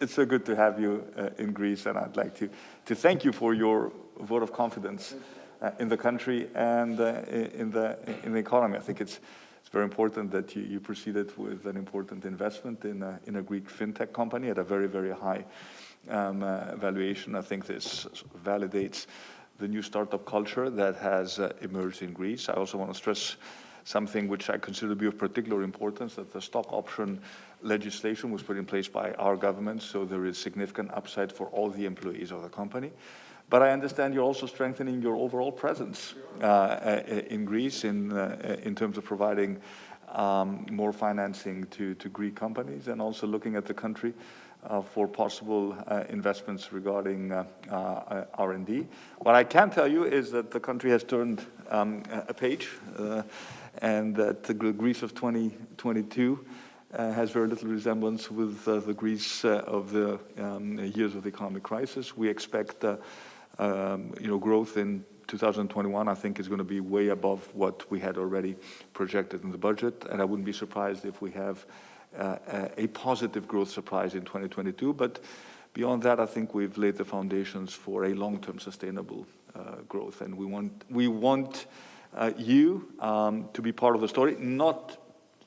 it's so good to have you uh, in Greece, and I'd like to, to thank you for your vote of confidence uh, in the country and uh, in, the, in the economy. I think it's, it's very important that you, you proceeded with an important investment in a, in a Greek fintech company at a very, very high um, uh, valuation. I think this validates the new startup culture that has uh, emerged in Greece. I also want to stress something which I consider to be of particular importance, that the stock option legislation was put in place by our government, so there is significant upside for all the employees of the company. But I understand you're also strengthening your overall presence uh, uh in Greece in, uh, in terms of providing um, more financing to, to Greek companies and also looking at the country uh, for possible uh, investments regarding uh, uh R&D. What I can tell you is that the country has turned um, a page uh, and that the Greece of 2022 uh, has very little resemblance with the Greece of the um, years of the economic crisis. We expect um, you know, growth in 2021, I think, is going to be way above what we had already projected in the budget, and I wouldn't be surprised if we have uh, a positive growth surprise in 2022. But beyond that, I think we've laid the foundations for a long-term sustainable uh, growth, and we want we want uh, you um, to be part of the story, not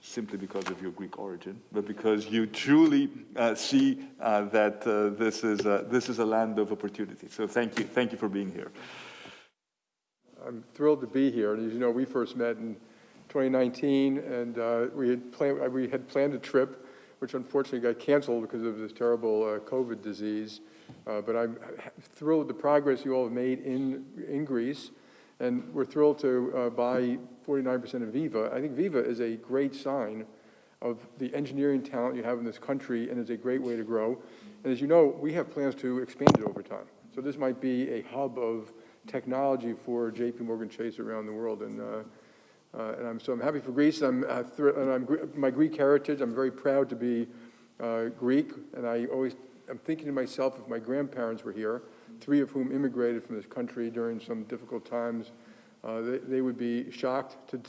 simply because of your Greek origin, but because you truly uh, see uh, that uh, this, is a, this is a land of opportunity. So thank you. Thank you for being here. I'm thrilled to be here. And as you know, we first met in 2019, and uh, we, had planned, uh, we had planned a trip, which unfortunately got canceled because of this terrible COVID disease. but I'm thrilled with the progress you all have made in, in Greece. And we're thrilled to uh, buy 49% of Viva. I think Viva is a great sign of the engineering talent you have in this country and is a great way to grow. And as you know, we have plans to expand it over time. So this might be a hub of technology for JP Morgan Chase around the world. And, uh, uh, and I'm, so I'm happy for Greece. I'm, uh, and I'm, my Greek heritage, I'm very proud to be uh, Greek. And I always, I'm thinking to myself, if my grandparents were here, three of whom immigrated from this country during some difficult times, uh, they, they, would be shocked to,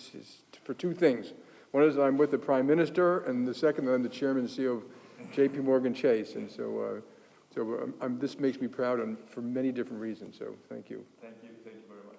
for two things. One is I'm with the Prime Minister, and the second, I'm the Chairman and CEO of J.P. Morgan Chase. And so, uh, so um, this makes me proud on, for many different reasons, so thank you thank you. Thank you.